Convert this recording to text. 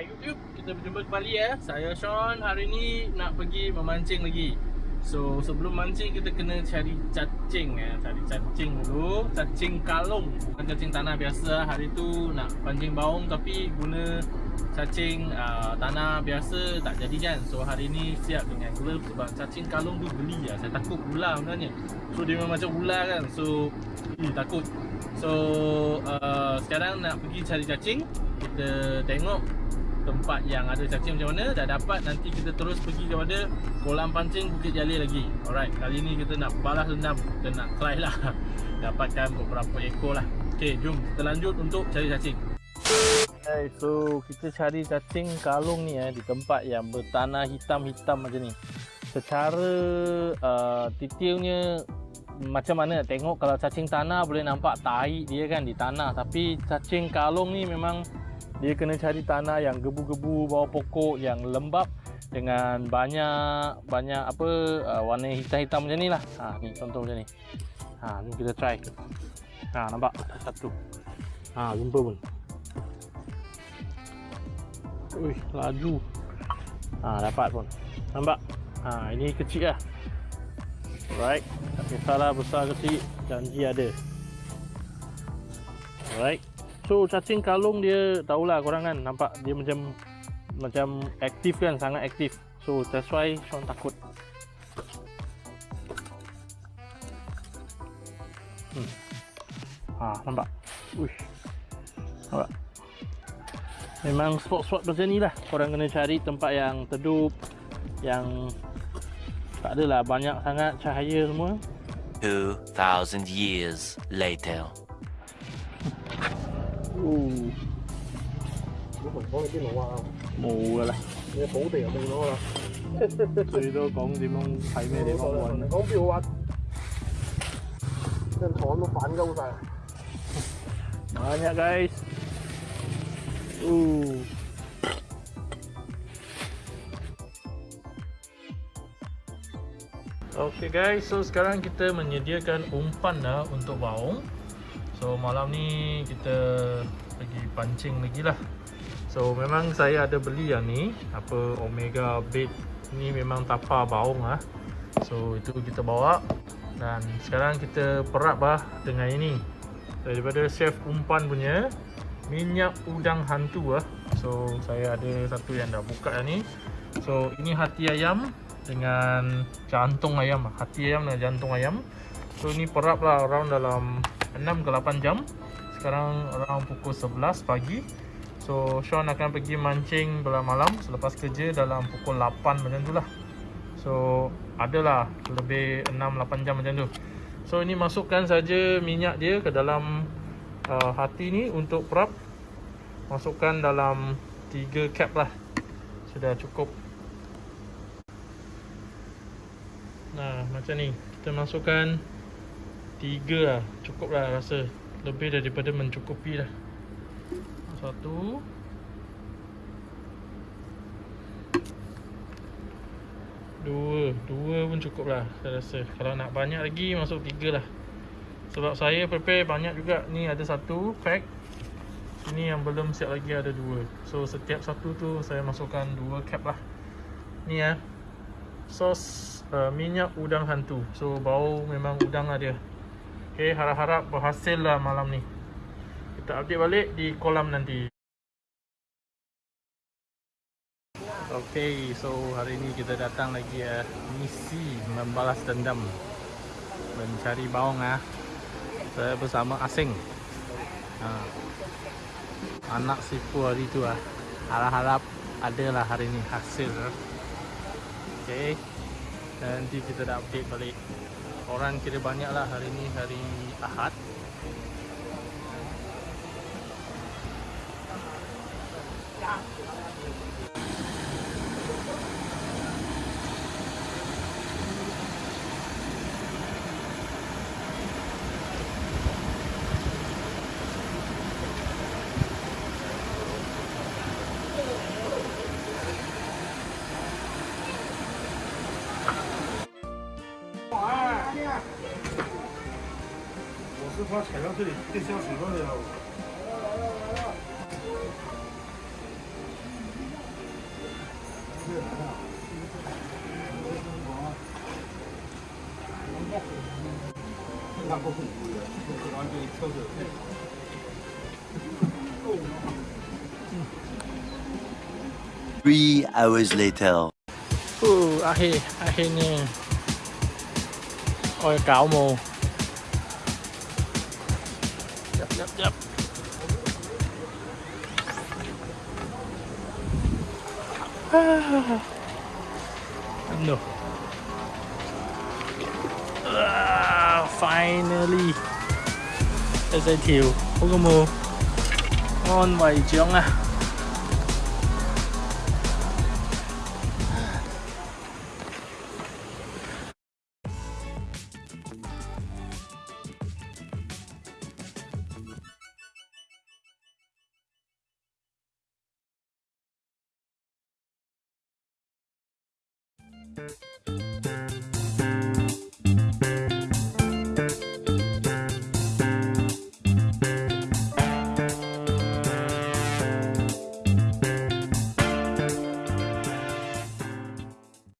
Hai YouTube, kita berjumpa kembali ya. Saya Sean. Hari ni nak pergi memancing lagi. So sebelum mancing kita kena cari cacing ya. Cari cacing dulu. Cacing kalung, bukan cacing tanah biasa. Hari tu nak pancing baung tapi guna cacing uh, tanah biasa tak jadi kan. So hari ni siap dengan glove sebab cacing kalung tu geli ya. Saya takut ular sebenarnya. So dia memang macam ular kan. So eh, takut. So uh, sekarang nak pergi cari cacing. Kita tengok tempat yang ada cacing macam mana dah dapat nanti kita terus pergi kepada kolam pancing Bukit Jalil lagi. Alright kali ni kita nak balas dendam kita nak try lah. Dapatkan beberapa ekor lah. Ok jom kita lanjut untuk cari cacing. Hai, so kita cari cacing kalung ni eh, di tempat yang bertanah hitam-hitam macam ni. Secara uh, detailnya macam mana tengok kalau cacing tanah boleh nampak tahi dia kan di tanah. Tapi cacing kalung ni memang dia kena cari tanah yang gebu-gebu bawah pokok yang lembap dengan banyak banyak apa uh, warna hitam-hitam macam ni lah. Ha, ni contoh macam ni. Ha, ni kita try. Ha, nampak? Satu. Ha, jumpa pun. Ui, laju. Ha, dapat pun. Nampak? Ha, ini kecil lah. Alright. Tak kisahlah besar kecil. Janji ada. Alright So cacing kalung dia tahulah korang kan nampak dia macam macam aktif kan sangat aktif. So that's why Sean takut. Hmm. Ha nampak. Uish. Nampak. Memang spot-spot macam ni lah Korang kena cari tempat yang tedup Yang Tak adalah banyak sangat cahaya semua 2000 years later 我同讲你边度啊？冇噶啦，你土地又冇咗啦。最多讲点样睇咩地方揾？讲边度揾？张床都反鸠晒。Banyak guys. Uh. Okay guys, so sekarang kita menyediakan umpan dah untuk baung. So malam ni kita pergi pancing lagi lah. So memang saya ada beli yang ni. Apa Omega Bait Ni memang tapa baung lah. So itu kita bawa. Dan sekarang kita perap lah dengan ini. Daripada chef umpan punya Minyak udang hantu lah So saya ada satu yang dah buka yang ni. So ini hati ayam Dengan jantung ayam. Hati ayam dan jantung ayam. So ini perap lah around dalam 6 ke 8 jam. Sekarang around pukul 11 pagi. So Sean akan pergi mancing belah malam. Selepas kerja dalam pukul 8 macam tu lah. So adalah lebih 6-8 jam macam tu. So ini masukkan saja minyak dia ke dalam uh, hati ni untuk prop Masukkan dalam 3 cap lah. Sudah cukup. Nah macam ni. Kita masukkan Tiga lah. Cukup lah rasa. Lebih daripada mencukupi lah. Satu. Dua. Dua pun cukup lah Saya rasa. Kalau nak banyak lagi Masuk tiga lah. Sebab saya prepare banyak juga. Ni ada satu pack. Ini yang belum siap lagi ada dua. So setiap satu tu Saya masukkan dua cap lah. Ni ya. Sos uh, minyak udang hantu. So bau memang udang lah dia Okay, harap-harap berhasil lah malam ni Kita update balik di kolam nanti Okay, so hari ni kita datang lagi ya Misi membalas dendam Mencari baung ah. Saya bersama Asing ha. Anak sipu hari tu ah. Harap-harap adalah hari ni hasil Okay Nanti kita dah update balik orang kira banyak lah hari ni hari Ahad Yeah. はしか要するに切ってしまうすごいよ。なんかこう、完全に使うけどね。Three hours later. Uh, ahi, ahi nè. Ôi cáo mù. Yep, yep, yep. no. Uh, finally. Đây là thiểu. Không có mù. Ngon vậy chướng à. Bye.